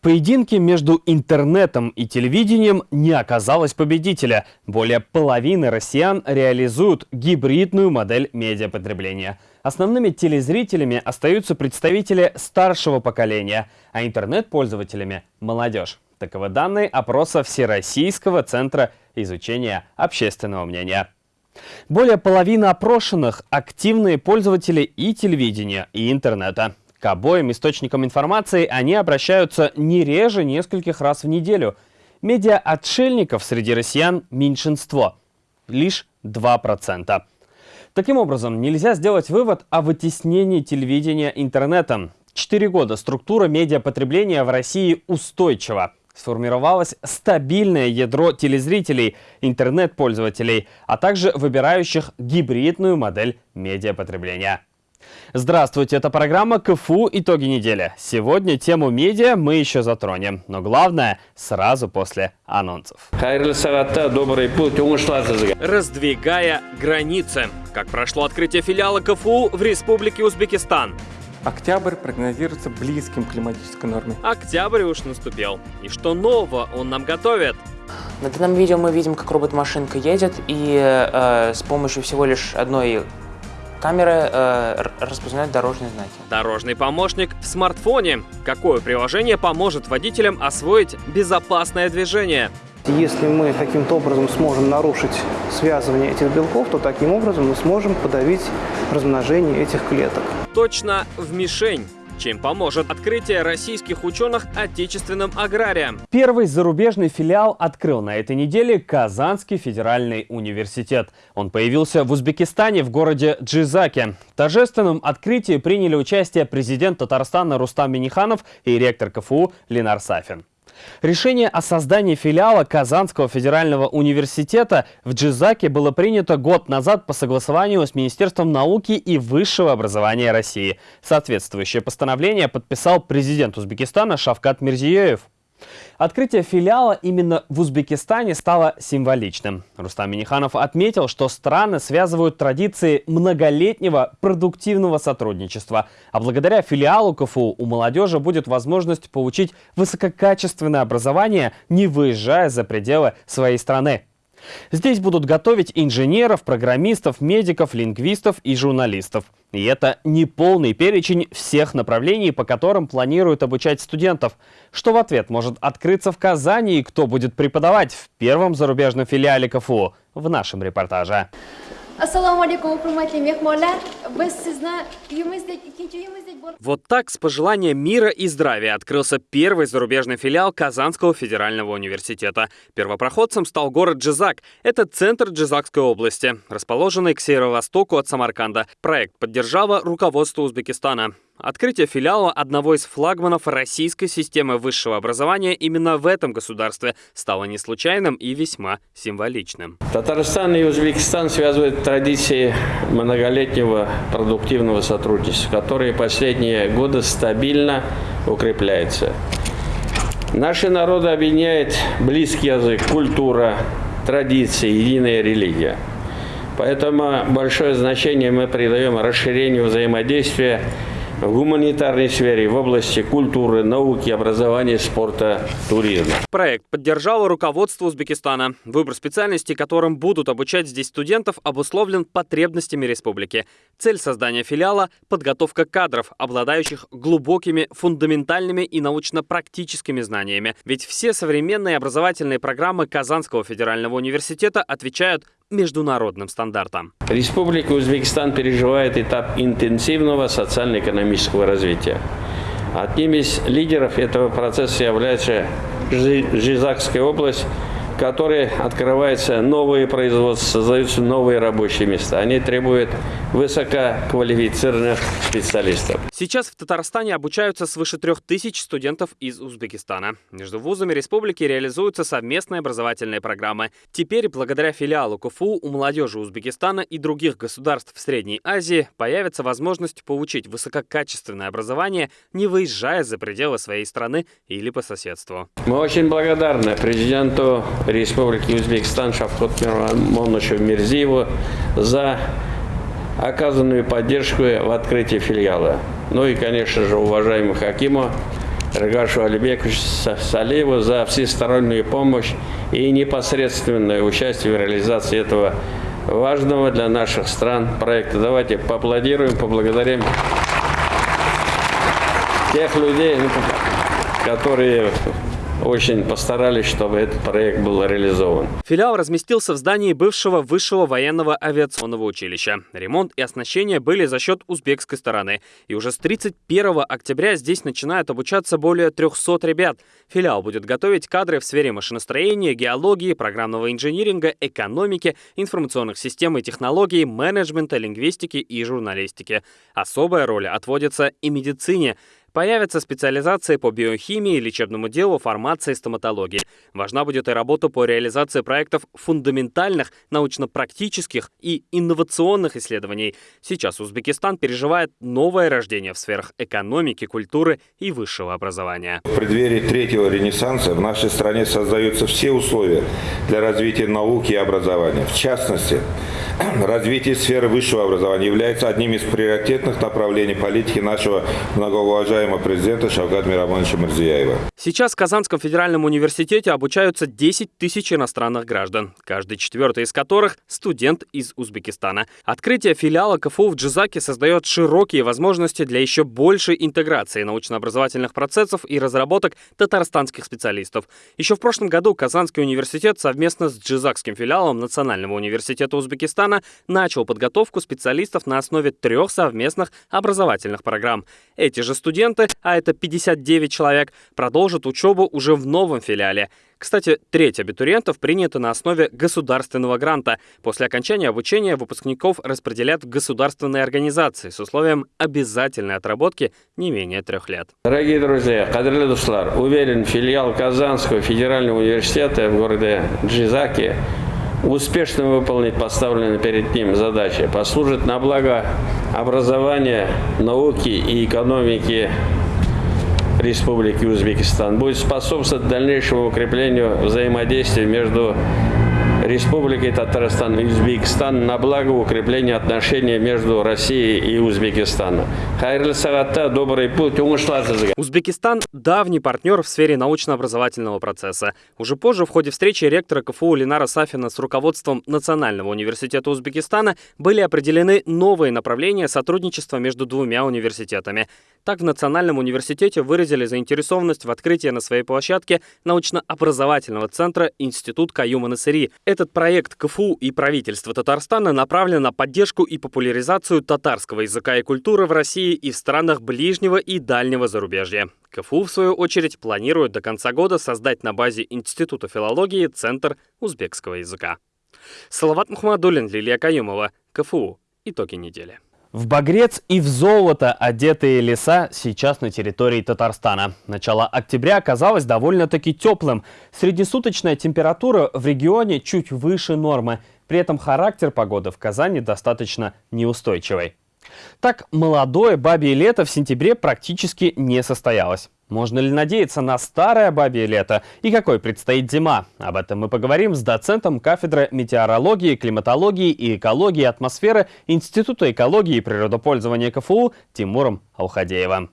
В поединке между интернетом и телевидением не оказалось победителя. Более половины россиян реализуют гибридную модель медиапотребления. Основными телезрителями остаются представители старшего поколения, а интернет-пользователями – молодежь. Таковы данные опроса Всероссийского центра изучения общественного мнения. Более половины опрошенных – активные пользователи и телевидения, и интернета. К обоим источникам информации они обращаются не реже нескольких раз в неделю. Медиа-отшельников среди россиян меньшинство – лишь 2%. Таким образом, нельзя сделать вывод о вытеснении телевидения интернетом. Четыре года структура медиапотребления в России устойчива. Сформировалось стабильное ядро телезрителей, интернет-пользователей, а также выбирающих гибридную модель медиапотребления. Здравствуйте, это программа КФУ «Итоги недели». Сегодня тему медиа мы еще затронем, но главное сразу после анонсов. добрый путь, Раздвигая границы. Как прошло открытие филиала КФУ в Республике Узбекистан. Октябрь прогнозируется близким к климатической норме. Октябрь уж наступил. И что нового он нам готовит? На данном видео мы видим, как робот-машинка едет, и э, с помощью всего лишь одной Камеры э, распознают дорожные знаки. Дорожный помощник в смартфоне. Какое приложение поможет водителям освоить безопасное движение? Если мы каким-то образом сможем нарушить связывание этих белков, то таким образом мы сможем подавить размножение этих клеток. Точно в мишень чем поможет открытие российских ученых отечественным аграриям. Первый зарубежный филиал открыл на этой неделе Казанский федеральный университет. Он появился в Узбекистане в городе Джизаке. В торжественном открытии приняли участие президент Татарстана Рустам Миниханов и ректор КФУ Ленар Сафин. Решение о создании филиала Казанского федерального университета в Джизаке было принято год назад по согласованию с Министерством науки и высшего образования России. Соответствующее постановление подписал президент Узбекистана Шавкат Мирзиёев. Открытие филиала именно в Узбекистане стало символичным. Рустам Миниханов отметил, что страны связывают традиции многолетнего продуктивного сотрудничества. А благодаря филиалу КФУ у молодежи будет возможность получить высококачественное образование, не выезжая за пределы своей страны. Здесь будут готовить инженеров, программистов, медиков, лингвистов и журналистов. И это не полный перечень всех направлений, по которым планируют обучать студентов. Что в ответ может открыться в Казани и кто будет преподавать в первом зарубежном филиале КФУ в нашем репортаже. Ассаламу алейкум, Вот так с пожеланием мира и здравия открылся первый зарубежный филиал Казанского федерального университета. Первопроходцем стал город Джизак. Это центр Джизакской области, расположенный к северо-востоку от Самарканда. Проект поддержало руководство Узбекистана. Открытие филиала одного из флагманов российской системы высшего образования именно в этом государстве стало не случайным и весьма символичным. Татарстан и Узбекистан связывают традиции многолетнего продуктивного сотрудничества, которые последние годы стабильно укрепляются. Наши народы объединяет близкий язык, культура, традиции, единая религия. Поэтому большое значение мы придаем расширению взаимодействия в гуманитарной сфере, в области культуры, науки, образования, спорта, туризма. Проект поддержало руководство Узбекистана. Выбор специальностей, которым будут обучать здесь студентов, обусловлен потребностями республики. Цель создания филиала – подготовка кадров, обладающих глубокими, фундаментальными и научно-практическими знаниями. Ведь все современные образовательные программы Казанского федерального университета отвечают международным стандартам. Республика Узбекистан переживает этап интенсивного социально-экономического развития. Одним из лидеров этого процесса является Жизакская область, которой открываются новые производства, создаются новые рабочие места. Они требуют высококвалифицированных специалистов. Сейчас в Татарстане обучаются свыше трех тысяч студентов из Узбекистана. Между вузами республики реализуются совместные образовательные программы. Теперь, благодаря филиалу КФУ, у молодежи Узбекистана и других государств в Средней Азии появится возможность получить высококачественное образование, не выезжая за пределы своей страны или по соседству. Мы очень благодарны президенту Республики Узбекистан Шавкот Мирмоновичу Мирзиеву за оказанную поддержку в открытии филиала. Ну и, конечно же, уважаемому Хакиму Регашу Алибековичу Салееву за всестороннюю помощь и непосредственное участие в реализации этого важного для наших стран проекта. Давайте поаплодируем, поблагодарим тех людей, которые очень постарались, чтобы этот проект был реализован. Филиал разместился в здании бывшего высшего военного авиационного училища. Ремонт и оснащение были за счет узбекской стороны. И уже с 31 октября здесь начинают обучаться более 300 ребят. Филиал будет готовить кадры в сфере машиностроения, геологии, программного инжиниринга, экономики, информационных систем и технологий, менеджмента, лингвистики и журналистики. Особая роль отводится и медицине. Появятся специализации по биохимии, лечебному делу, фармации, стоматологии. Важна будет и работа по реализации проектов фундаментальных, научно-практических и инновационных исследований. Сейчас Узбекистан переживает новое рождение в сферах экономики, культуры и высшего образования. В преддверии третьего ренессанса в нашей стране создаются все условия для развития науки и образования. В частности, развитие сферы высшего образования является одним из приоритетных направлений политики нашего многоуважаемого президента Шавгат Мирамоновича Мирзияева. Сейчас в Казанском федеральном университете обучаются 10 тысяч иностранных граждан, каждый четвертый из которых – студент из Узбекистана. Открытие филиала КФУ в Джизаке создает широкие возможности для еще большей интеграции научно-образовательных процессов и разработок татарстанских специалистов. Еще в прошлом году Казанский университет совместно с Джизакским филиалом Национального университета Узбекистана начал подготовку специалистов на основе трех совместных образовательных программ. Эти же студенты, а это 59 человек, продолжат учебу уже в новом филиале. Кстати, треть абитуриентов принята на основе государственного гранта. После окончания обучения выпускников распределят в государственные организации с условием обязательной отработки не менее трех лет. Дорогие друзья, кадрлы дуслар, уверен, филиал Казанского федерального университета в городе Джизаки успешно выполнить поставленные перед ним задачи, послужит на благо образования, науки и экономики Республики Узбекистан, будет способствовать дальнейшему укреплению взаимодействия между Республикой Татарстан и Узбекистан на благо укрепления отношений между Россией и Узбекистаном. Хайрлы сагатта, добрый путь, Узбекистан – давний партнер в сфере научно-образовательного процесса. Уже позже в ходе встречи ректора КФУ Ленара Сафина с руководством Национального университета Узбекистана были определены новые направления сотрудничества между двумя университетами. Так, в Национальном университете выразили заинтересованность в открытии на своей площадке научно-образовательного центра Институт Каюма Насыри. Этот проект КФУ и правительство Татарстана направлен на поддержку и популяризацию татарского языка и культуры в России и в странах ближнего и дальнего зарубежья. КФУ, в свою очередь, планирует до конца года создать на базе Института филологии Центр узбекского языка. Салават Мухаммадулин, Лилия Каюмова, КФУ. Итоги недели. В багрец и в золото одетые леса сейчас на территории Татарстана. Начало октября оказалось довольно-таки теплым. Среднесуточная температура в регионе чуть выше нормы. При этом характер погоды в Казани достаточно неустойчивый. Так, молодое бабье лето в сентябре практически не состоялось. Можно ли надеяться на старое бабье лето? И какой предстоит зима? Об этом мы поговорим с доцентом кафедры метеорологии, климатологии и экологии атмосферы Института экологии и природопользования КФУ Тимуром Алхадеевым.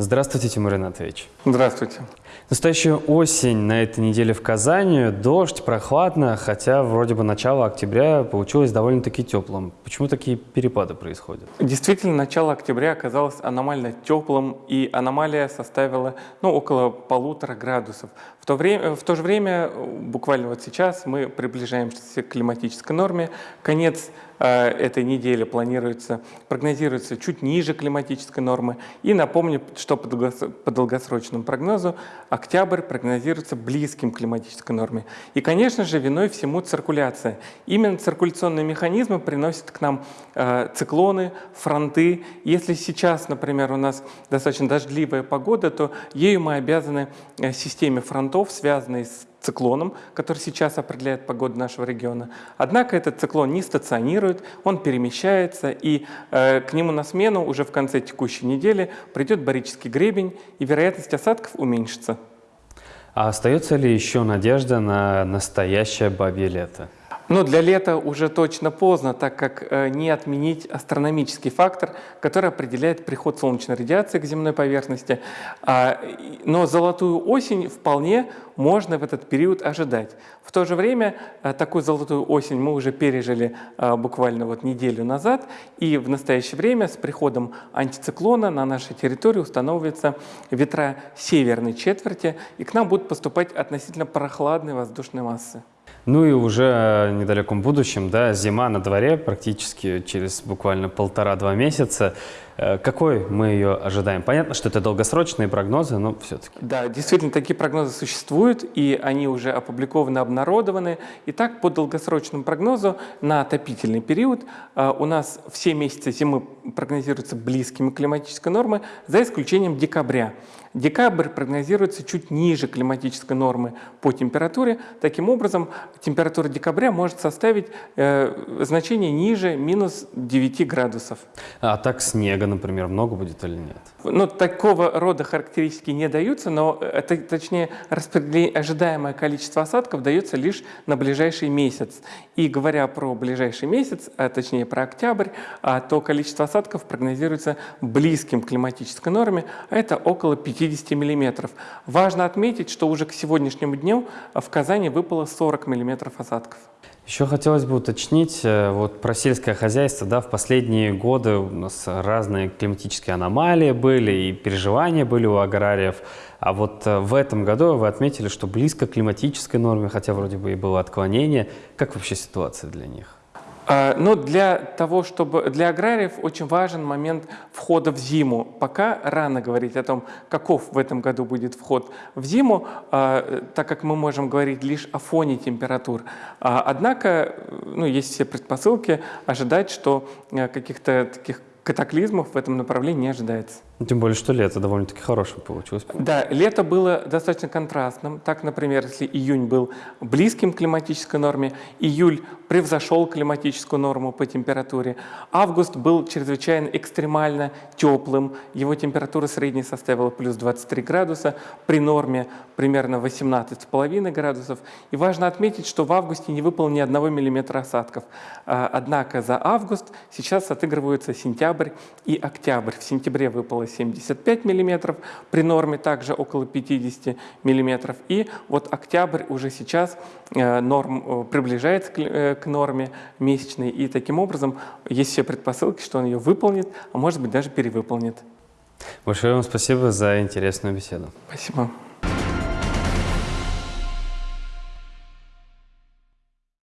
Здравствуйте, Тимур Ринатович. Здравствуйте. Настоящая осень на этой неделе в Казани. Дождь, прохладно, хотя вроде бы начало октября получилось довольно-таки теплым. Почему такие перепады происходят? Действительно, начало октября оказалось аномально теплым, и аномалия составила ну, около полутора градусов. В то, время, в то же время, буквально вот сейчас, мы приближаемся к климатической норме. Конец этой недели планируется, прогнозируется чуть ниже климатической нормы. И напомню, что по долгосрочному прогнозу октябрь прогнозируется близким к климатической норме. И, конечно же, виной всему циркуляция. Именно циркуляционные механизмы приносят к нам э, циклоны, фронты. Если сейчас, например, у нас достаточно дождливая погода, то ею мы обязаны э, системе фронтов, связанной с циклоном, который сейчас определяет погоду нашего региона. Однако этот циклон не стационирует, он перемещается, и э, к нему на смену уже в конце текущей недели придет барический гребень, и вероятность осадков уменьшится. А остается ли еще надежда на настоящее бабье лето? Но для лета уже точно поздно, так как э, не отменить астрономический фактор, который определяет приход солнечной радиации к земной поверхности. А, но золотую осень вполне можно в этот период ожидать. В то же время э, такую золотую осень мы уже пережили э, буквально вот неделю назад, и в настоящее время с приходом антициклона на нашей территории устанавливаются ветра северной четверти, и к нам будут поступать относительно прохладные воздушные массы. Ну и уже в недалеком будущем, да, зима на дворе, практически через буквально полтора-два месяца. Э, какой мы ее ожидаем? Понятно, что это долгосрочные прогнозы, но все-таки. Да, действительно, такие прогнозы существуют, и они уже опубликованы, обнародованы. Итак, по долгосрочному прогнозу на отопительный период э, у нас все месяцы зимы прогнозируются близкими к климатической норме, за исключением декабря. Декабрь прогнозируется чуть ниже климатической нормы по температуре. Таким образом, температура декабря может составить э, значение ниже минус 9 градусов. А так снега, например, много будет или нет? Ну, такого рода характеристики не даются, но это, точнее ожидаемое количество осадков дается лишь на ближайший месяц. И говоря про ближайший месяц, а точнее про октябрь, а, то количество осадков прогнозируется близким к климатической норме, а это около 50 миллиметров. Важно отметить, что уже к сегодняшнему дню в Казани выпало 40 миллиметров осадков. Еще хотелось бы уточнить э, вот про сельское хозяйство. Да, в последние годы у нас разные климатические аномалии были и переживания были у аграриев. А вот э, в этом году вы отметили, что близко к климатической норме, хотя вроде бы и было отклонение. Как вообще ситуация для них? А, но для того, чтобы для аграриев очень важен момент входа в зиму. Пока рано говорить о том, каков в этом году будет вход в зиму, а, так как мы можем говорить лишь о фоне температур. А, однако, ну, есть все предпосылки ожидать, что каких-то таких катаклизмов в этом направлении не ожидается. Тем более, что лето довольно-таки хорошее получилось. Да, лето было достаточно контрастным. Так, например, если июнь был близким к климатической норме, июль превзошел климатическую норму по температуре. Август был чрезвычайно экстремально теплым. Его температура средняя составила плюс 23 градуса, при норме примерно 18,5 градусов. И важно отметить, что в августе не выпало ни одного миллиметра осадков. А, однако за август сейчас отыгрываются сентябрь и октябрь. В сентябре выпало 75 миллиметров, при норме также около 50 миллиметров. И вот октябрь уже сейчас э, норм э, приближается э, к норме месячной, и таким образом есть все предпосылки, что он ее выполнит, а может быть даже перевыполнит. Большое вам спасибо за интересную беседу. Спасибо.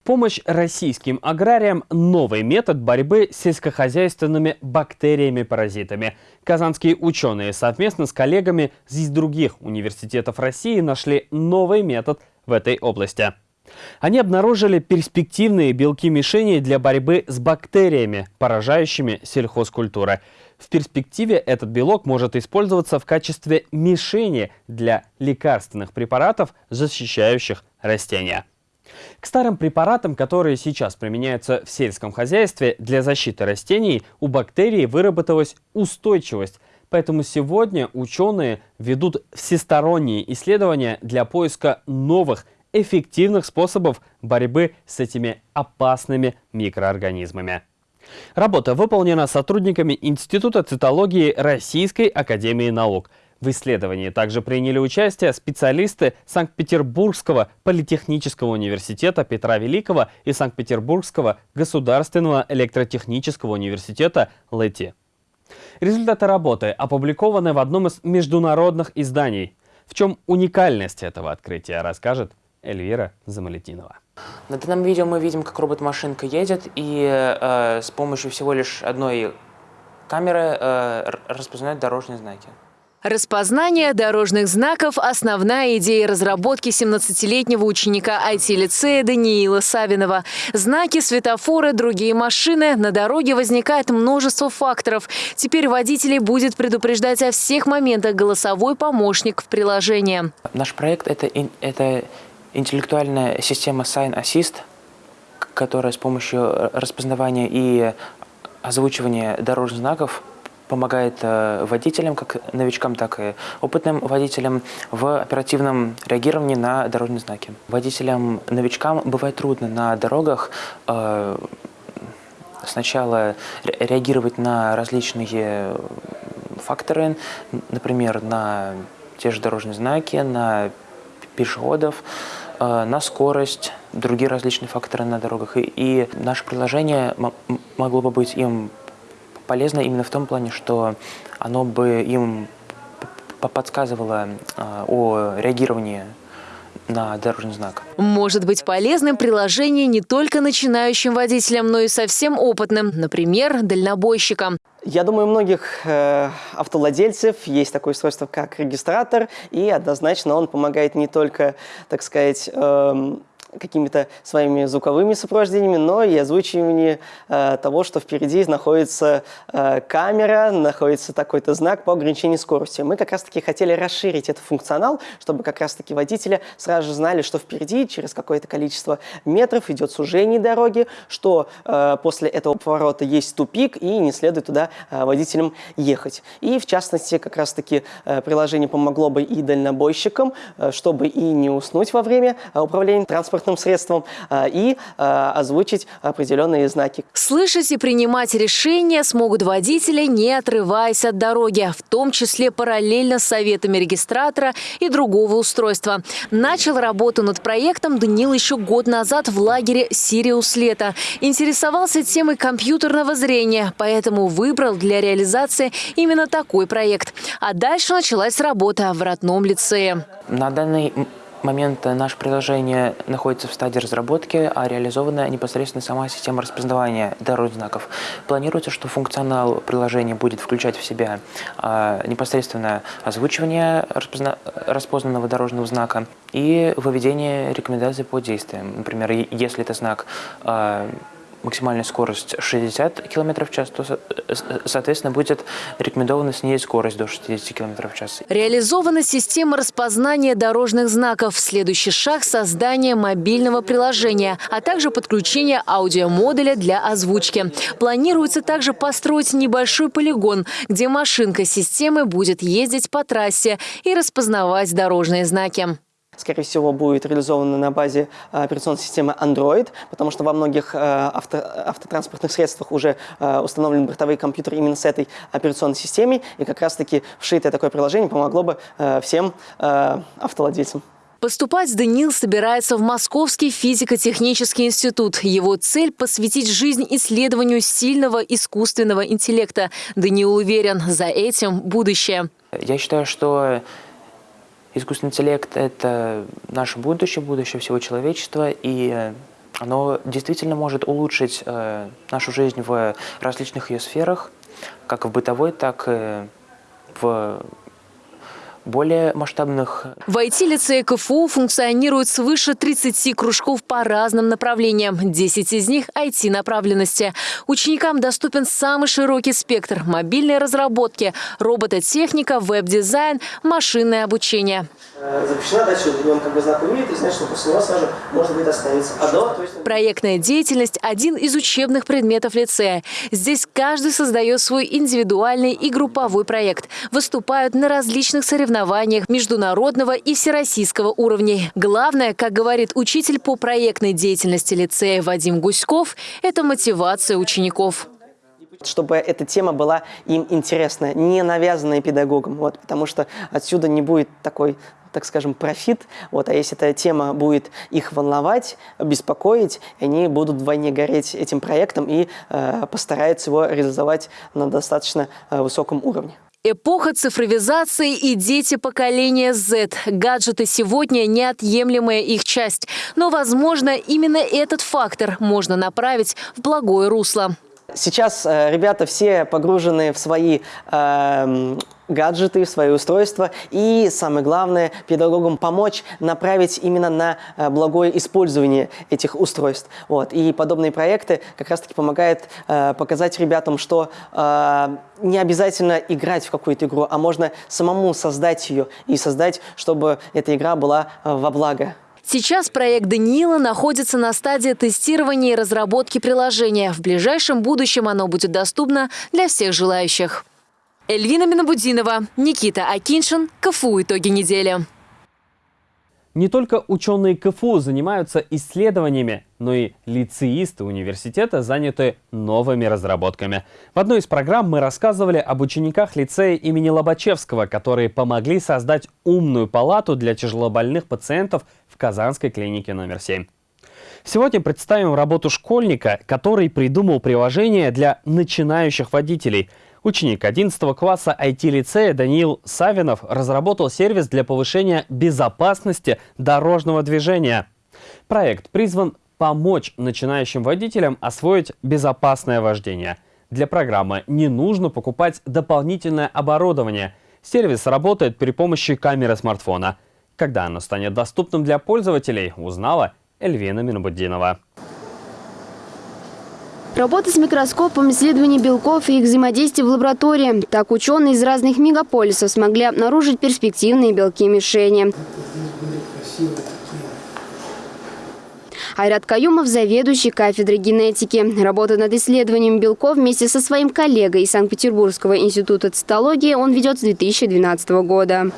Помощь российским аграриям – новый метод борьбы с сельскохозяйственными бактериями-паразитами. Казанские ученые совместно с коллегами из других университетов России нашли новый метод в этой области. Они обнаружили перспективные белки-мишени для борьбы с бактериями, поражающими сельхозкультуры. В перспективе этот белок может использоваться в качестве мишени для лекарственных препаратов, защищающих растения. К старым препаратам, которые сейчас применяются в сельском хозяйстве для защиты растений, у бактерий выработалась устойчивость. Поэтому сегодня ученые ведут всесторонние исследования для поиска новых эффективных способов борьбы с этими опасными микроорганизмами. Работа выполнена сотрудниками Института цитологии Российской Академии Наук. В исследовании также приняли участие специалисты Санкт-Петербургского политехнического университета Петра Великого и Санкт-Петербургского государственного электротехнического университета ЛЭТИ. Результаты работы опубликованы в одном из международных изданий. В чем уникальность этого открытия, расскажет Эльвира Замалетинова. На данном видео мы видим, как робот-машинка едет и э, с помощью всего лишь одной камеры э, распознает дорожные знаки. Распознание дорожных знаков – основная идея разработки 17-летнего ученика IT-лицея Даниила Савинова. Знаки, светофоры, другие машины. На дороге возникает множество факторов. Теперь водителей будет предупреждать о всех моментах голосовой помощник в приложении. Наш проект это, – это интеллектуальная система Sign Assist, которая с помощью распознавания и озвучивания дорожных знаков помогает э, водителям, как новичкам, так и опытным водителям в оперативном реагировании на дорожные знаки. Водителям-новичкам бывает трудно на дорогах э, сначала реагировать на различные факторы, например, на те же дорожные знаки, на пешеходов, э, на скорость, другие различные факторы на дорогах. И, и наше приложение могло бы быть им полезно именно в том плане, что оно бы им подсказывало э, о реагировании на дорожный знак. Может быть полезным приложение не только начинающим водителям, но и совсем опытным, например, дальнобойщикам. Я думаю, у многих э, автовладельцев есть такое устройство, как регистратор, и однозначно он помогает не только, так сказать, э, какими-то своими звуковыми сопровождениями, но и озвучивание э, того, что впереди находится э, камера, находится такой-то знак по ограничению скорости. Мы как раз-таки хотели расширить этот функционал, чтобы как раз-таки водители сразу же знали, что впереди через какое-то количество метров идет сужение дороги, что э, после этого поворота есть тупик и не следует туда э, водителям ехать. И в частности, как раз-таки э, приложение помогло бы и дальнобойщикам, э, чтобы и не уснуть во время э, управления транспортным транспортным средством а, и а, озвучить определенные знаки. Слышать и принимать решения смогут водители, не отрываясь от дороги, в том числе параллельно с советами регистратора и другого устройства. Начал работу над проектом Даниил еще год назад в лагере «Сириус Лето». Интересовался темой компьютерного зрения, поэтому выбрал для реализации именно такой проект. А дальше началась работа в родном лицее. На данный момент наше приложение находится в стадии разработки, а реализована непосредственно сама система распознавания дорожных знаков. Планируется, что функционал приложения будет включать в себя а, непосредственно озвучивание распозна распознанного дорожного знака и выведение рекомендаций по действиям. Например, если это знак а, максимальная скорость 60 км в час, то, соответственно, будет рекомендована снизить скорость до 60 км в час. Реализована система распознания дорожных знаков. Следующий шаг – создание мобильного приложения, а также подключение аудиомодуля для озвучки. Планируется также построить небольшой полигон, где машинка системы будет ездить по трассе и распознавать дорожные знаки скорее всего, будет реализована на базе э, операционной системы Android, потому что во многих э, авто, автотранспортных средствах уже э, установлены бортовые компьютеры именно с этой операционной системой, и как раз-таки вшитое такое приложение помогло бы всем автовладельцам. Поступать Даниил собирается в Московский физико-технический институт. Его цель – посвятить жизнь исследованию сильного искусственного интеллекта. Даниил уверен, за этим будущее. Я считаю, что Искусственный интеллект – это наше будущее, будущее всего человечества, и оно действительно может улучшить э, нашу жизнь в различных ее сферах, как в бытовой, так и в более масштабных. В IT-лицее КФУ функционирует свыше 30 кружков по разным направлениям. 10 из них – IT-направленности. Ученикам доступен самый широкий спектр – мобильные разработки, робототехника, веб-дизайн, машинное обучение. Э, запрещена дальше, он как бы знак умеет, и значит, что после него сразу можно будет остановиться. А до, то есть... Проектная деятельность – один из учебных предметов лицея. Здесь каждый создает свой индивидуальный и групповой проект. Выступают на различных соревнованиях международного и всероссийского уровней. Главное, как говорит учитель по проектной деятельности лицея Вадим Гуськов, это мотивация учеников чтобы эта тема была им интересна, не навязанная педагогом, вот, потому что отсюда не будет такой так скажем, профит. Вот, а если эта тема будет их волновать, беспокоить, они будут вдвойне гореть этим проектом и э, постараются его реализовать на достаточно э, высоком уровне. Эпоха цифровизации и дети поколения Z. Гаджеты сегодня – неотъемлемая их часть. Но, возможно, именно этот фактор можно направить в благое русло. Сейчас э, ребята все погружены в свои э, гаджеты, в свои устройства. И самое главное, педагогам помочь направить именно на э, благое использование этих устройств. Вот. И подобные проекты как раз-таки помогают э, показать ребятам, что э, не обязательно играть в какую-то игру, а можно самому создать ее и создать, чтобы эта игра была э, во благо. Сейчас проект Даниила находится на стадии тестирования и разработки приложения. В ближайшем будущем оно будет доступно для всех желающих. Эльвина Минобудинова, Никита Акиншин, КФУ «Итоги недели». Не только ученые КФУ занимаются исследованиями, но и лицеисты университета заняты новыми разработками. В одной из программ мы рассказывали об учениках лицея имени Лобачевского, которые помогли создать умную палату для тяжелобольных пациентов в Казанской клинике номер 7. Сегодня представим работу школьника, который придумал приложение для начинающих водителей – Ученик 11 класса IT-лицея Даниил Савинов разработал сервис для повышения безопасности дорожного движения. Проект призван помочь начинающим водителям освоить безопасное вождение. Для программы не нужно покупать дополнительное оборудование. Сервис работает при помощи камеры смартфона. Когда оно станет доступным для пользователей, узнала Эльвина Минобудинова. Работа с микроскопом, исследование белков и их взаимодействие в лаборатории. Так ученые из разных мегаполисов смогли обнаружить перспективные белки-мишени. Айрат Каюмов – заведующий кафедрой генетики. Работа над исследованием белков вместе со своим коллегой из Санкт-Петербургского института цитологии он ведет с 2012 года.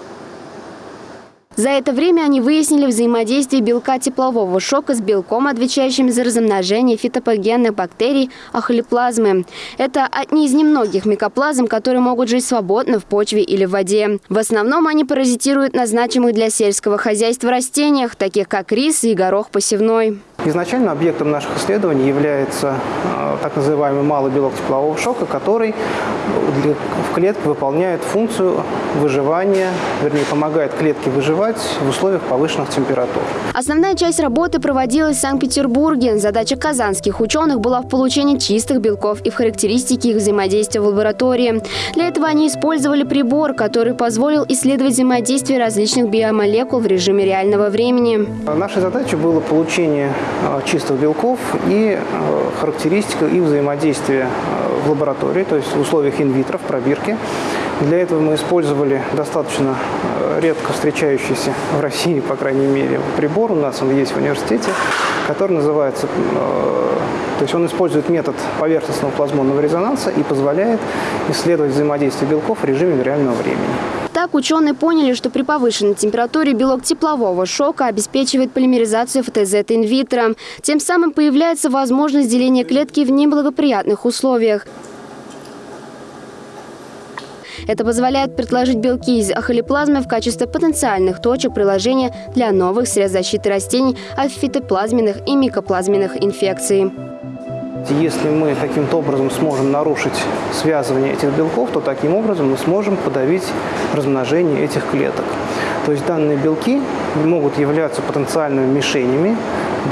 За это время они выяснили взаимодействие белка теплового шока с белком, отвечающим за размножение фитопогенных бактерий ахолиплазмы. Это одни из немногих микоплазм, которые могут жить свободно в почве или в воде. В основном они паразитируют на значимых для сельского хозяйства растениях, таких как рис и горох посевной. Изначально объектом наших исследований является э, так называемый малый белок теплового шока, который в клетке выполняет функцию выживания, вернее, помогает клетке выживать в условиях повышенных температур. Основная часть работы проводилась в Санкт-Петербурге. Задача казанских ученых была в получении чистых белков и в характеристике их взаимодействия в лаборатории. Для этого они использовали прибор, который позволил исследовать взаимодействие различных биомолекул в режиме реального времени. Нашей задачей было получение Э, чистых белков и э, характеристика их взаимодействия э, в лаборатории, то есть в условиях инвитро, в пробирке. Для этого мы использовали достаточно редко встречающийся в России, по крайней мере, прибор, у нас он есть в университете, который называется, то есть он использует метод поверхностного плазмонного резонанса и позволяет исследовать взаимодействие белков в режиме реального времени. Так ученые поняли, что при повышенной температуре белок теплового шока обеспечивает полимеризацию ФТЗ инвитро. Тем самым появляется возможность деления клетки в неблагоприятных условиях. Это позволяет предложить белки из ахолиплазмы в качестве потенциальных точек приложения для новых средств защиты растений от фитоплазменных и микоплазменных инфекций. Если мы каким-то образом сможем нарушить связывание этих белков, то таким образом мы сможем подавить размножение этих клеток. То есть данные белки могут являться потенциальными мишенями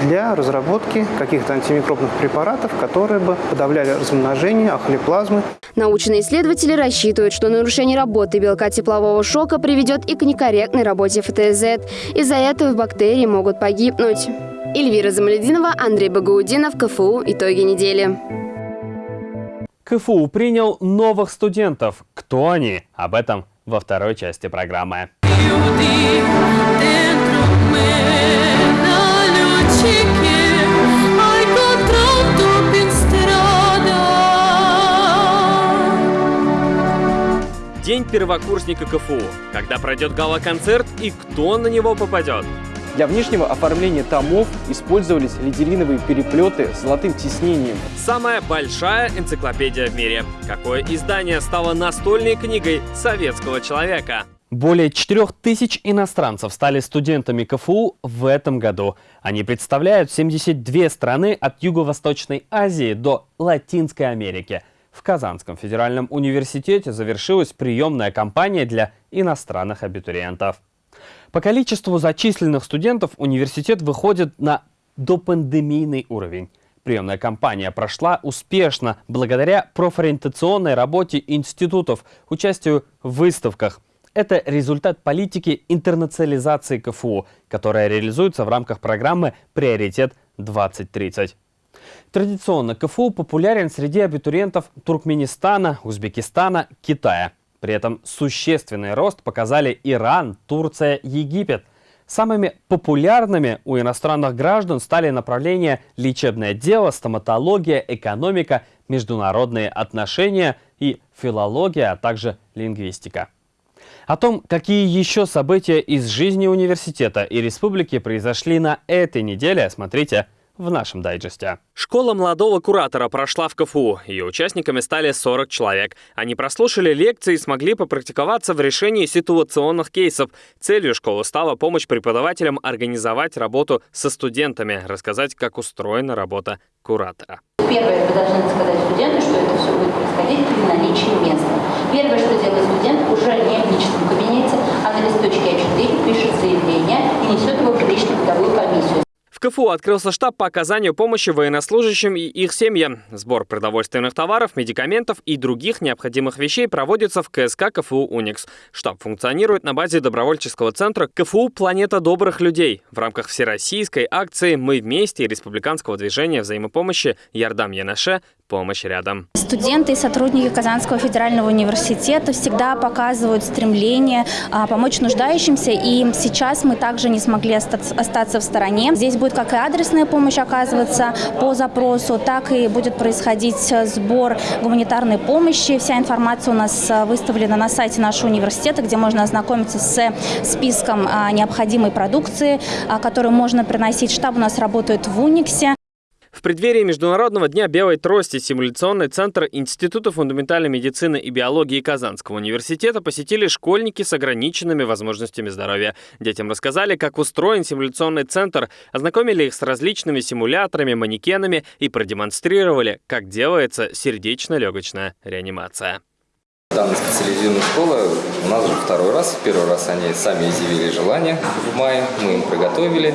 для разработки каких-то антимикробных препаратов, которые бы подавляли размножение ахолиплазмы. Научные исследователи рассчитывают, что нарушение работы белка теплового шока приведет и к некорректной работе ФТЗ. Из-за этого бактерии могут погибнуть. Эльвира Замалединова, Андрей Багаудинов, КФУ. Итоги недели. КФУ принял новых студентов. Кто они? Об этом во второй части программы. День первокурсника КФУ. Когда пройдет гала-концерт и кто на него попадет? Для внешнего оформления томов использовались лидериновые переплеты с золотым тиснением. Самая большая энциклопедия в мире. Какое издание стало настольной книгой советского человека? Более 4000 иностранцев стали студентами КФУ в этом году. Они представляют 72 страны от Юго-Восточной Азии до Латинской Америки. В Казанском федеральном университете завершилась приемная кампания для иностранных абитуриентов. По количеству зачисленных студентов университет выходит на допандемийный уровень. Приемная кампания прошла успешно благодаря профориентационной работе институтов, участию в выставках. Это результат политики интернационализации КФУ, которая реализуется в рамках программы «Приоритет 2030». Традиционно КФУ популярен среди абитуриентов Туркменистана, Узбекистана, Китая. При этом существенный рост показали Иран, Турция, Египет. Самыми популярными у иностранных граждан стали направления лечебное дело, стоматология, экономика, международные отношения и филология, а также лингвистика. О том, какие еще события из жизни университета и республики произошли на этой неделе, смотрите в нашем дайджесте. Школа молодого куратора прошла в КФУ. Ее участниками стали 40 человек. Они прослушали лекции и смогли попрактиковаться в решении ситуационных кейсов. Целью школы стала помощь преподавателям организовать работу со студентами, рассказать, как устроена работа куратора. Первое, вы должны сказать студенту, что это все будет происходить при наличии места. Первое, что делает студент, уже не в личном кабинете, а на листочке А4 пишет заявление и несет его в лично-трудовую комиссию. В КФУ открылся штаб по оказанию помощи военнослужащим и их семьям. Сбор продовольственных товаров, медикаментов и других необходимых вещей проводится в КСК КФУ «Уникс». Штаб функционирует на базе добровольческого центра КФУ «Планета добрых людей» в рамках всероссийской акции «Мы вместе» республиканского движения взаимопомощи «Ярдам Янаше. Помощь рядом». Студенты и сотрудники Казанского федерального университета всегда показывают стремление а, помочь нуждающимся, и сейчас мы также не смогли остаться в стороне. Здесь будет как и адресная помощь оказываться по запросу, так и будет происходить сбор гуманитарной помощи. Вся информация у нас выставлена на сайте нашего университета, где можно ознакомиться с списком а, необходимой продукции, а, которую можно приносить. Штаб у нас работает в Униксе. В преддверии Международного дня белой трости симуляционный центр Института фундаментальной медицины и биологии Казанского университета посетили школьники с ограниченными возможностями здоровья. Детям рассказали, как устроен симуляционный центр, ознакомили их с различными симуляторами, манекенами и продемонстрировали, как делается сердечно-легочная реанимация. Данная специализированная школа у нас уже второй раз. Первый раз они сами изъявили желание в мае, мы им приготовили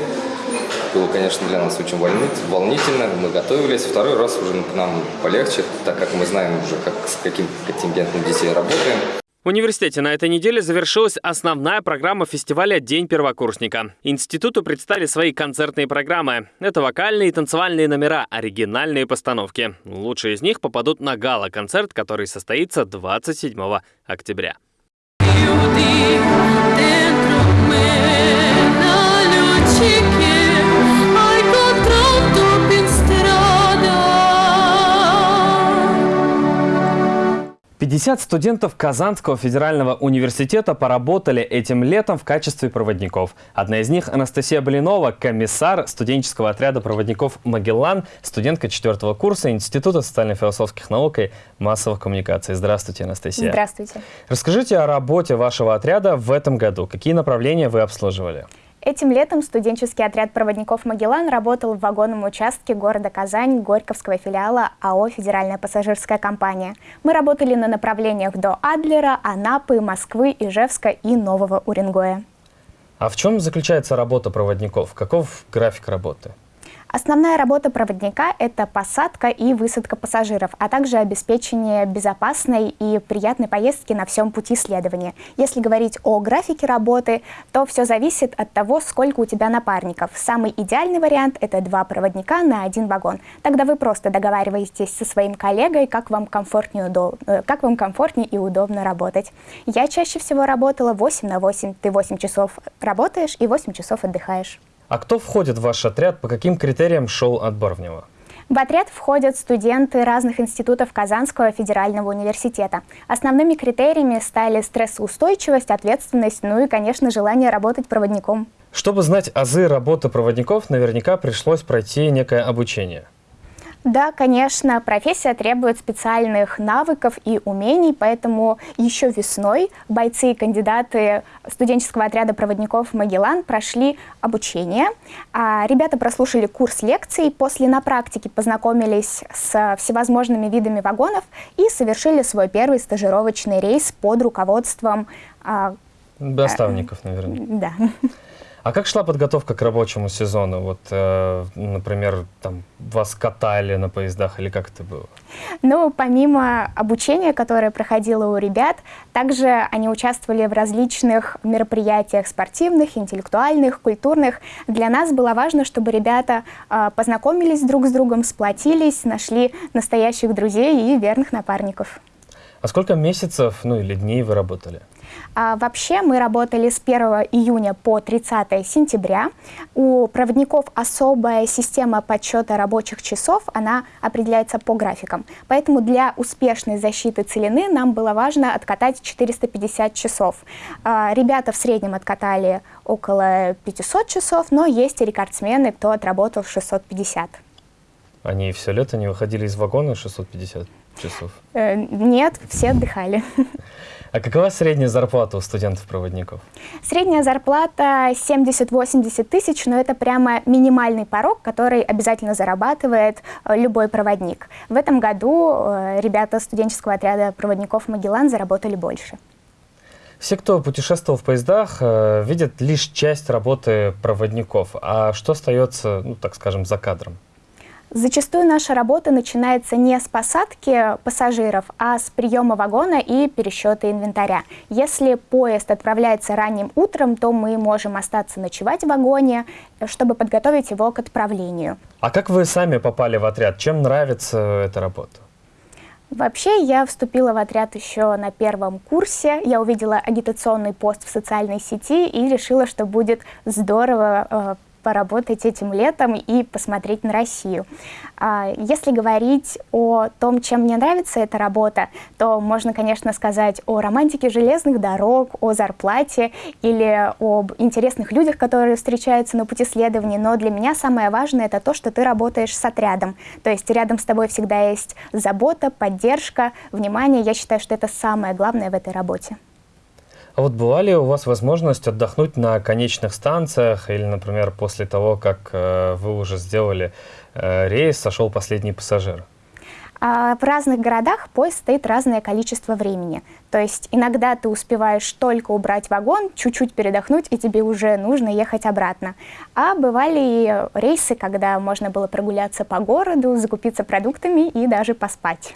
было, конечно, для нас очень волнительно, мы готовились. Второй раз уже нам полегче, так как мы знаем уже, как, с каким контингентом детей работаем. В университете на этой неделе завершилась основная программа фестиваля «День первокурсника». Институту представили свои концертные программы. Это вокальные и танцевальные номера, оригинальные постановки. Лучшие из них попадут на гала-концерт, который состоится 27 октября. 50 студентов Казанского федерального университета поработали этим летом в качестве проводников. Одна из них Анастасия Блинова, комиссар студенческого отряда проводников «Магеллан», студентка четвертого курса Института социально-философских наук и массовых коммуникаций. Здравствуйте, Анастасия. Здравствуйте. Расскажите о работе вашего отряда в этом году. Какие направления вы обслуживали? Этим летом студенческий отряд проводников «Магеллан» работал в вагонном участке города Казань Горьковского филиала АО «Федеральная пассажирская компания». Мы работали на направлениях до Адлера, Анапы, Москвы, Ижевска и Нового Уренгоя. А в чем заключается работа проводников? Каков график работы? Основная работа проводника – это посадка и высадка пассажиров, а также обеспечение безопасной и приятной поездки на всем пути следования. Если говорить о графике работы, то все зависит от того, сколько у тебя напарников. Самый идеальный вариант – это два проводника на один вагон. Тогда вы просто договариваетесь со своим коллегой, как вам комфортнее, удоб... Э, как вам комфортнее и удобно работать. Я чаще всего работала 8 на 8. Ты 8 часов работаешь и 8 часов отдыхаешь. А кто входит в ваш отряд? По каким критериям шел отбор в него? В отряд входят студенты разных институтов Казанского федерального университета. Основными критериями стали стрессоустойчивость, ответственность, ну и, конечно, желание работать проводником. Чтобы знать азы работы проводников, наверняка пришлось пройти некое обучение. Да, конечно, профессия требует специальных навыков и умений, поэтому еще весной бойцы и кандидаты студенческого отряда проводников «Магеллан» прошли обучение. А ребята прослушали курс лекций, после на практике познакомились с всевозможными видами вагонов и совершили свой первый стажировочный рейс под руководством... А, Доставников, наверное. Да. А как шла подготовка к рабочему сезону? Вот, э, например, там вас катали на поездах или как это было? Ну, помимо обучения, которое проходило у ребят, также они участвовали в различных мероприятиях спортивных, интеллектуальных, культурных. Для нас было важно, чтобы ребята э, познакомились друг с другом, сплотились, нашли настоящих друзей и верных напарников. А сколько месяцев, ну или дней вы работали? А, вообще мы работали с 1 июня по 30 сентября. У проводников особая система подсчета рабочих часов, она определяется по графикам. Поэтому для успешной защиты целины нам было важно откатать 450 часов. А, ребята в среднем откатали около 500 часов, но есть и рекордсмены, кто отработал 650. Они все лето не выходили из вагона 650 часов? Э, нет, все отдыхали. А какова средняя зарплата у студентов-проводников? Средняя зарплата 70-80 тысяч, но это прямо минимальный порог, который обязательно зарабатывает э, любой проводник. В этом году э, ребята студенческого отряда проводников «Магеллан» заработали больше. Все, кто путешествовал в поездах, видят лишь часть работы проводников. А что остается, ну, так скажем, за кадром? Зачастую наша работа начинается не с посадки пассажиров, а с приема вагона и пересчета инвентаря. Если поезд отправляется ранним утром, то мы можем остаться ночевать в вагоне, чтобы подготовить его к отправлению. А как вы сами попали в отряд? Чем нравится эта работа? Вообще, я вступила в отряд еще на первом курсе. Я увидела агитационный пост в социальной сети и решила, что будет здорово э, поработать этим летом и посмотреть на Россию. А, если говорить о том, чем мне нравится эта работа, то можно, конечно, сказать о романтике железных дорог, о зарплате или об интересных людях, которые встречаются на пути следования, но для меня самое важное это то, что ты работаешь с отрядом. То есть рядом с тобой всегда есть забота, поддержка, внимание. Я считаю, что это самое главное в этой работе. А вот была ли у вас возможность отдохнуть на конечных станциях или, например, после того, как э, вы уже сделали э, рейс, сошел последний пассажир? А, в разных городах поезд стоит разное количество времени. То есть иногда ты успеваешь только убрать вагон, чуть-чуть передохнуть, и тебе уже нужно ехать обратно. А бывали рейсы, когда можно было прогуляться по городу, закупиться продуктами и даже поспать.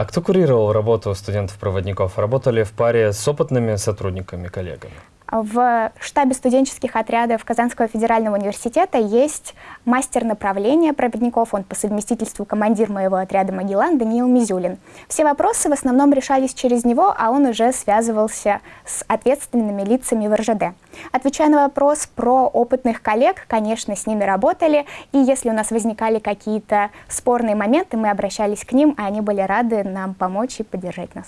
А кто курировал работу студентов-проводников? Работали в паре с опытными сотрудниками, коллегами? В штабе студенческих отрядов Казанского федерального университета есть мастер направления проводников, он по совместительству командир моего отряда «Магеллан» Даниил Мизюлин. Все вопросы в основном решались через него, а он уже связывался с ответственными лицами в РЖД. Отвечая на вопрос про опытных коллег, конечно, с ними работали, и если у нас возникали какие-то спорные моменты, мы обращались к ним, а они были рады нам помочь и поддержать нас.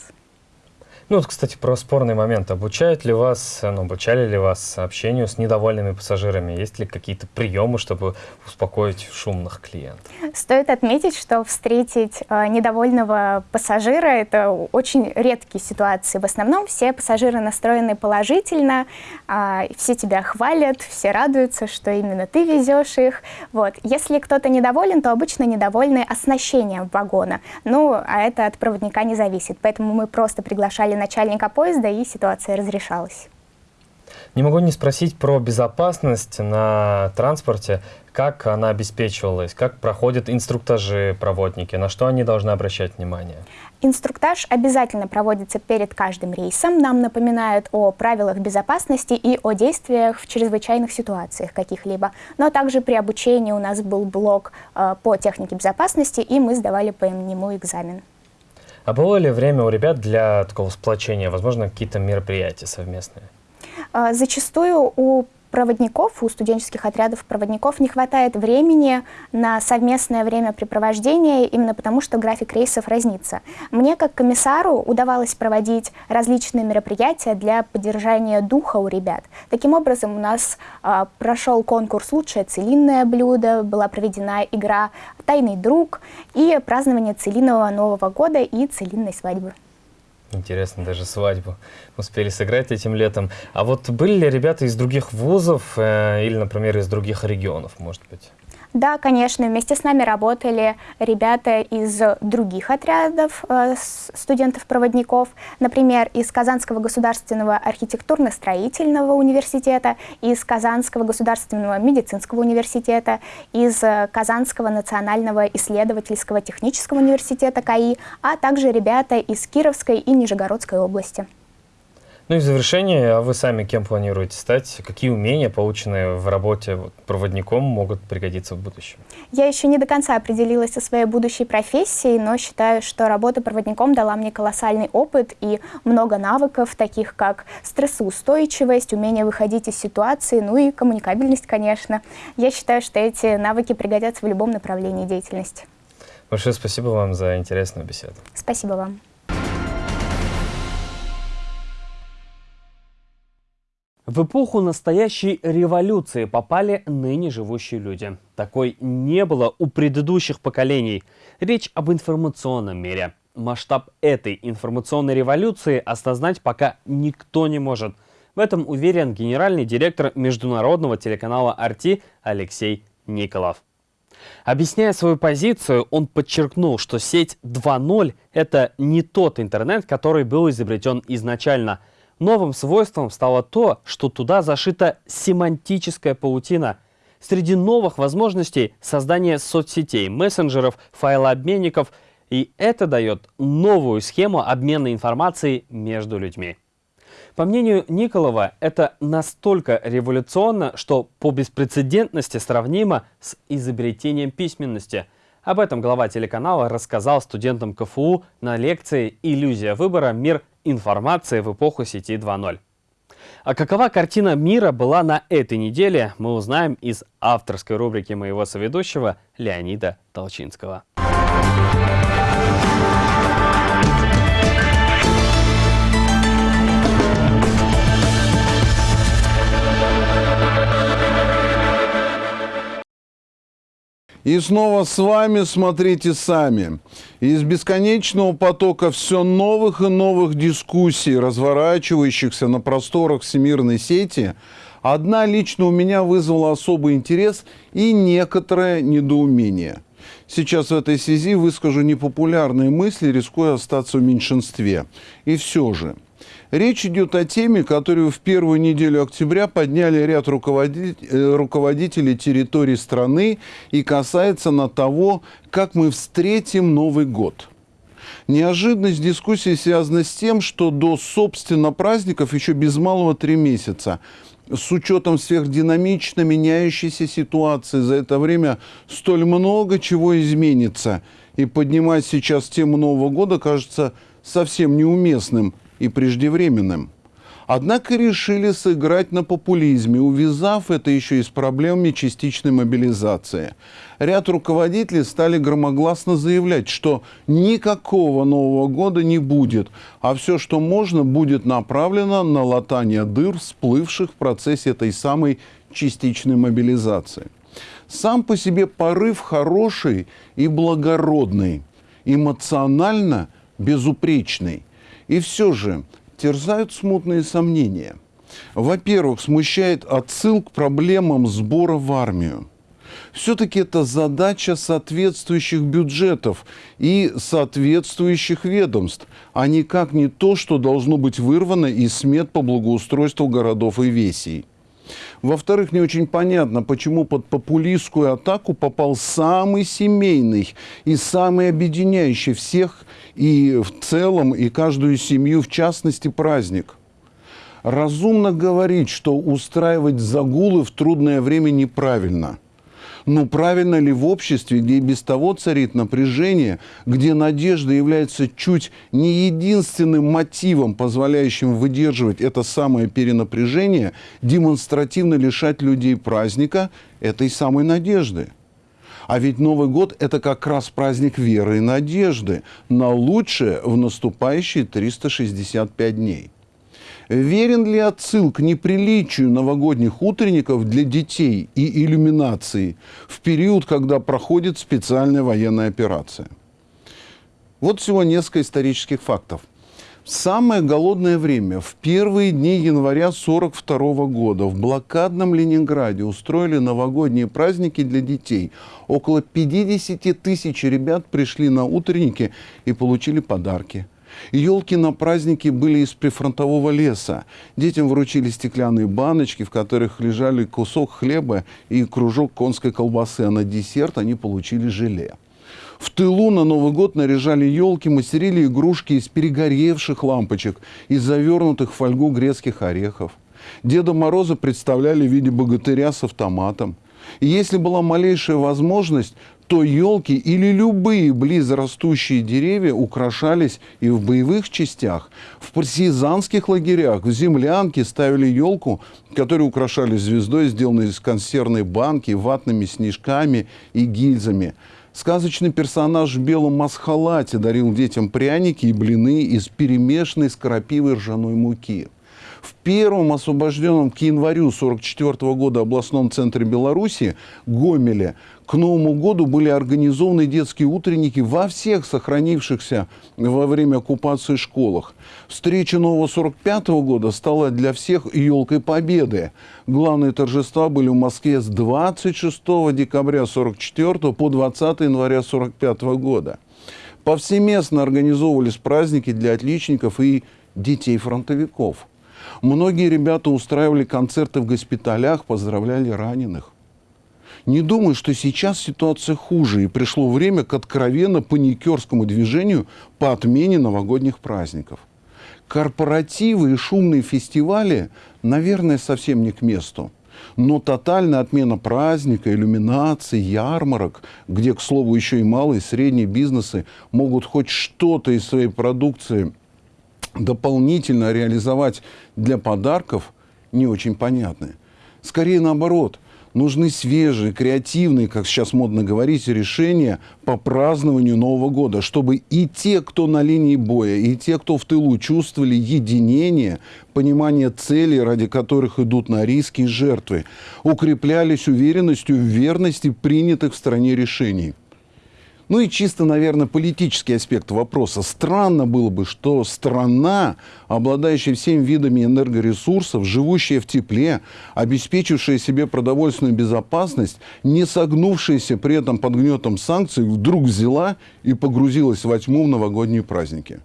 Ну вот, кстати, про спорный момент. Обучают ли вас, ну, обучали ли вас общению с недовольными пассажирами? Есть ли какие-то приемы, чтобы успокоить шумных клиентов? Стоит отметить, что встретить э, недовольного пассажира – это очень редкие ситуации. В основном все пассажиры настроены положительно, э, все тебя хвалят, все радуются, что именно ты везешь их. Вот. Если кто-то недоволен, то обычно недовольны оснащением вагона. Ну, а это от проводника не зависит. Поэтому мы просто приглашали начальника поезда, и ситуация разрешалась. Не могу не спросить про безопасность на транспорте. Как она обеспечивалась? Как проходят инструктажи проводники? На что они должны обращать внимание? Инструктаж обязательно проводится перед каждым рейсом. Нам напоминают о правилах безопасности и о действиях в чрезвычайных ситуациях каких-либо. Но также при обучении у нас был блок э, по технике безопасности, и мы сдавали по нему экзамен. А было ли время у ребят для такого сплочения, возможно, какие-то мероприятия совместные? А, зачастую у проводников, у студенческих отрядов проводников не хватает времени на совместное времяпрепровождение, именно потому что график рейсов разнится. Мне, как комиссару, удавалось проводить различные мероприятия для поддержания духа у ребят. Таким образом, у нас э, прошел конкурс «Лучшее целинное блюдо», была проведена игра «Тайный друг» и празднование целинного Нового года и целинной свадьбы. Интересно, даже свадьбу успели сыграть этим летом. А вот были ли ребята из других вузов э, или, например, из других регионов, может быть? Да, конечно, вместе с нами работали ребята из других отрядов э, студентов-проводников, например, из Казанского государственного архитектурно-строительного университета, из Казанского государственного медицинского университета, из Казанского национального исследовательского технического университета КАИ, а также ребята из Кировской и Нижегородской области. Ну и в завершение, а вы сами кем планируете стать? Какие умения, полученные в работе проводником, могут пригодиться в будущем? Я еще не до конца определилась со своей будущей профессией, но считаю, что работа проводником дала мне колоссальный опыт и много навыков, таких как стрессоустойчивость, умение выходить из ситуации, ну и коммуникабельность, конечно. Я считаю, что эти навыки пригодятся в любом направлении деятельности. Большое спасибо вам за интересную беседу. Спасибо вам. В эпоху настоящей революции попали ныне живущие люди. Такой не было у предыдущих поколений. Речь об информационном мире. Масштаб этой информационной революции осознать пока никто не может. В этом уверен генеральный директор международного телеканала «Арти» Алексей Николов. Объясняя свою позицию, он подчеркнул, что сеть 2.0 – это не тот интернет, который был изобретен изначально – Новым свойством стало то, что туда зашита семантическая паутина. Среди новых возможностей создание соцсетей, мессенджеров, файлообменников, и это дает новую схему обмена информацией между людьми. По мнению Николова, это настолько революционно, что по беспрецедентности сравнимо с изобретением письменности. Об этом глава телеканала рассказал студентам КФУ на лекции «Иллюзия выбора. Мир информации в эпоху сети 2.0. А какова картина мира была на этой неделе, мы узнаем из авторской рубрики моего соведущего Леонида Толчинского. И снова с вами смотрите сами. Из бесконечного потока все новых и новых дискуссий, разворачивающихся на просторах всемирной сети, одна лично у меня вызвала особый интерес и некоторое недоумение. Сейчас в этой связи выскажу непопулярные мысли, рискуя остаться в меньшинстве. И все же – Речь идет о теме, которую в первую неделю октября подняли ряд руководителей, э, руководителей территории страны и касается на того, как мы встретим Новый год. Неожиданность дискуссии связана с тем, что до, собственно, праздников еще без малого три месяца. С учетом сверхдинамично меняющейся ситуации за это время столь много чего изменится. И поднимать сейчас тему Нового года кажется совсем неуместным и преждевременным. Однако решили сыграть на популизме, увязав это еще и с проблемами частичной мобилизации. Ряд руководителей стали громогласно заявлять, что никакого Нового года не будет, а все, что можно, будет направлено на латание дыр, всплывших в процессе этой самой частичной мобилизации. Сам по себе порыв хороший и благородный, эмоционально безупречный – и все же терзают смутные сомнения. Во-первых, смущает отсыл к проблемам сбора в армию. Все-таки это задача соответствующих бюджетов и соответствующих ведомств, а никак не то, что должно быть вырвано из смет по благоустройству городов и весей. Во-вторых, не очень понятно, почему под популистскую атаку попал самый семейный и самый объединяющий всех и в целом, и каждую семью в частности праздник. Разумно говорить, что устраивать загулы в трудное время неправильно – ну, правильно ли в обществе, где и без того царит напряжение, где надежда является чуть не единственным мотивом, позволяющим выдерживать это самое перенапряжение, демонстративно лишать людей праздника этой самой надежды? А ведь Новый год – это как раз праздник веры и надежды на лучшее в наступающие 365 дней. Верен ли отсыл к неприличию новогодних утренников для детей и иллюминации в период, когда проходит специальная военная операция? Вот всего несколько исторических фактов. Самое голодное время, в первые дни января 1942 года, в блокадном Ленинграде устроили новогодние праздники для детей. Около 50 тысяч ребят пришли на утренники и получили подарки. Елки на празднике были из прифронтового леса. Детям вручили стеклянные баночки, в которых лежали кусок хлеба и кружок конской колбасы, а на десерт они получили желе. В тылу на Новый год наряжали елки, мастерили игрушки из перегоревших лампочек, из завернутых в фольгу грецких орехов. Деда Мороза представляли в виде богатыря с автоматом. И если была малейшая возможность, то елки или любые близорастущие деревья украшались и в боевых частях. В партизанских лагерях, в землянке ставили елку, которую украшали звездой, сделанной из консервной банки, ватными снежками и гильзами. Сказочный персонаж в белом масхалате дарил детям пряники и блины из перемешанной с крапивой ржаной муки. В первом освобожденном к январю 1944 года областном центре Беларуси, Гомеле, к Новому году были организованы детские утренники во всех сохранившихся во время оккупации школах. Встреча нового 45 года стала для всех елкой победы. Главные торжества были в Москве с 26 декабря 44 по 20 января 45 года. Повсеместно организовывались праздники для отличников и детей фронтовиков – Многие ребята устраивали концерты в госпиталях, поздравляли раненых. Не думаю, что сейчас ситуация хуже, и пришло время к откровенно паникерскому движению по отмене новогодних праздников. Корпоративы и шумные фестивали, наверное, совсем не к месту. Но тотальная отмена праздника, иллюминации, ярмарок, где, к слову, еще и малые и средние бизнесы могут хоть что-то из своей продукции дополнительно реализовать для подарков не очень понятны. Скорее наоборот, нужны свежие, креативные, как сейчас модно говорить, решения по празднованию Нового года, чтобы и те, кто на линии боя, и те, кто в тылу, чувствовали единение, понимание целей, ради которых идут на риски и жертвы, укреплялись уверенностью в верности принятых в стране решений. Ну и чисто, наверное, политический аспект вопроса. Странно было бы, что страна, обладающая всеми видами энергоресурсов, живущая в тепле, обеспечившая себе продовольственную безопасность, не согнувшаяся при этом под гнетом санкций, вдруг взяла и погрузилась во тьму в новогодние праздники.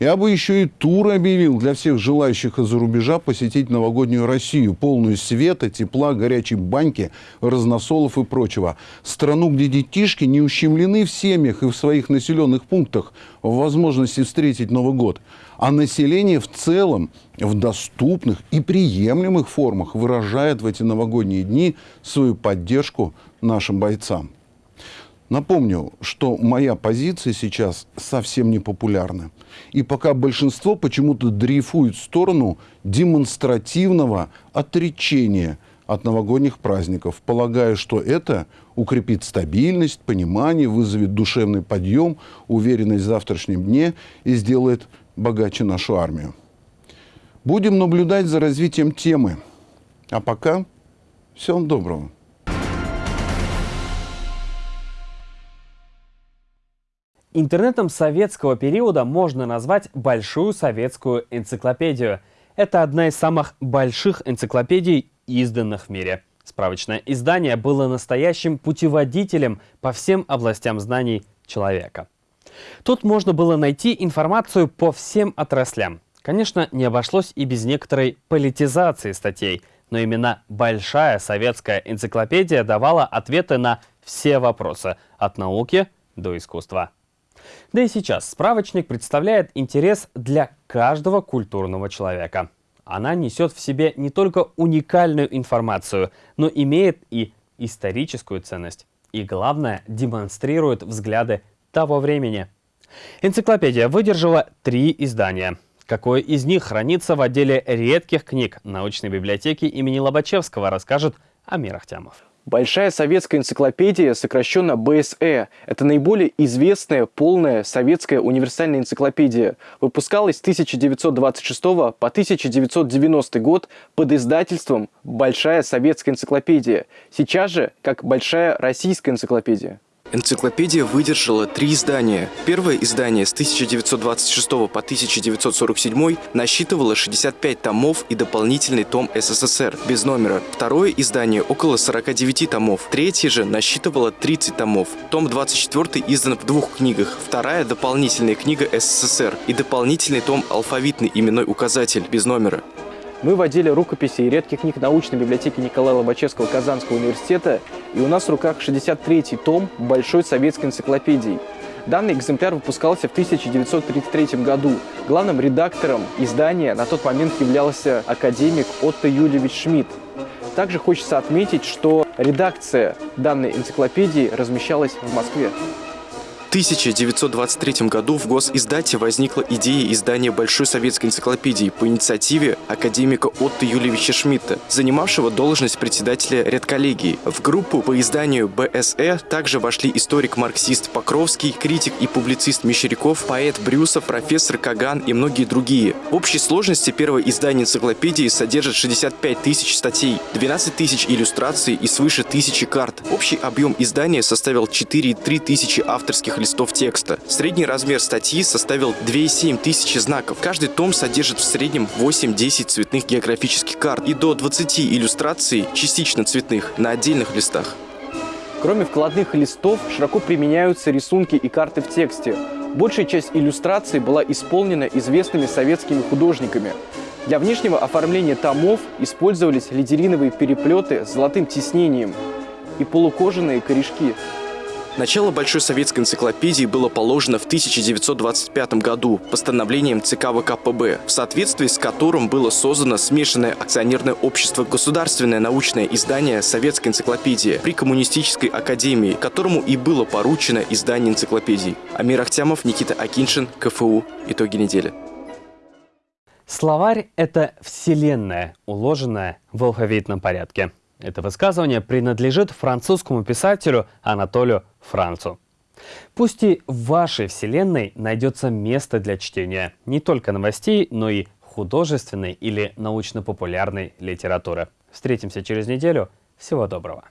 Я бы еще и тур объявил для всех желающих из-за рубежа посетить новогоднюю Россию, полную света, тепла, горячей баньки, разносолов и прочего. Страну, где детишки не ущемлены в семьях и в своих населенных пунктах в возможности встретить Новый год, а население в целом в доступных и приемлемых формах выражает в эти новогодние дни свою поддержку нашим бойцам. Напомню, что моя позиция сейчас совсем не популярна. И пока большинство почему-то дрейфует в сторону демонстративного отречения от новогодних праздников, полагая, что это укрепит стабильность, понимание, вызовет душевный подъем, уверенность в завтрашнем дне и сделает богаче нашу армию. Будем наблюдать за развитием темы. А пока всего доброго. Интернетом советского периода можно назвать Большую советскую энциклопедию. Это одна из самых больших энциклопедий, изданных в мире. Справочное издание было настоящим путеводителем по всем областям знаний человека. Тут можно было найти информацию по всем отраслям. Конечно, не обошлось и без некоторой политизации статей, но именно Большая советская энциклопедия давала ответы на все вопросы, от науки до искусства. Да и сейчас справочник представляет интерес для каждого культурного человека. Она несет в себе не только уникальную информацию, но имеет и историческую ценность. И главное, демонстрирует взгляды того времени. Энциклопедия выдержала три издания. Какое из них хранится в отделе редких книг научной библиотеки имени Лобачевского, расскажет Амир Ахтямов. Большая советская энциклопедия, сокращенно БСЭ, это наиболее известная полная советская универсальная энциклопедия. Выпускалась с 1926 по 1990 год под издательством «Большая советская энциклопедия», сейчас же как «Большая российская энциклопедия». Энциклопедия выдержала три издания. Первое издание с 1926 по 1947 насчитывало 65 томов и дополнительный том СССР без номера. Второе издание около 49 томов. Третье же насчитывало 30 томов. Том 24 издан в двух книгах. Вторая – дополнительная книга СССР и дополнительный том «Алфавитный именной указатель» без номера. Мы водили рукописи и редких книг научной библиотеки Николая Лобачевского Казанского университета, и у нас в руках 63-й том Большой советской энциклопедии. Данный экземпляр выпускался в 1933 году. Главным редактором издания на тот момент являлся академик Отто Юльевич Шмидт. Также хочется отметить, что редакция данной энциклопедии размещалась в Москве. 1923 году в госиздате возникла идея издания Большой советской энциклопедии по инициативе академика Отто Юлевича Шмидта, занимавшего должность председателя редколлегии. В группу по изданию БСЭ также вошли историк-марксист Покровский, критик и публицист Мещеряков, поэт Брюсов, профессор Каган и многие другие. В общей сложности первое издание энциклопедии содержит 65 тысяч статей, 12 тысяч иллюстраций и свыше тысячи карт. Общий объем издания составил 4,3 тысячи авторских листов текста. Средний размер статьи составил 2,7 тысячи знаков. Каждый том содержит в среднем 8-10 цветных географических карт и до 20 иллюстраций, частично цветных, на отдельных листах. Кроме вкладных листов, широко применяются рисунки и карты в тексте. Большая часть иллюстраций была исполнена известными советскими художниками. Для внешнего оформления томов использовались лидериновые переплеты с золотым тиснением и полукожаные корешки. Начало Большой советской энциклопедии было положено в 1925 году постановлением ЦК ВКПБ, в соответствии с которым было создано смешанное акционерное общество «Государственное научное издание Советской энциклопедии» при Коммунистической академии, которому и было поручено издание энциклопедий. Амир Ахтямов, Никита Акиншин, КФУ. Итоги недели. Словарь – это вселенная, уложенная в алфавитном порядке. Это высказывание принадлежит французскому писателю Анатолию Францу. Пусть и в вашей вселенной найдется место для чтения не только новостей, но и художественной или научно-популярной литературы. Встретимся через неделю. Всего доброго.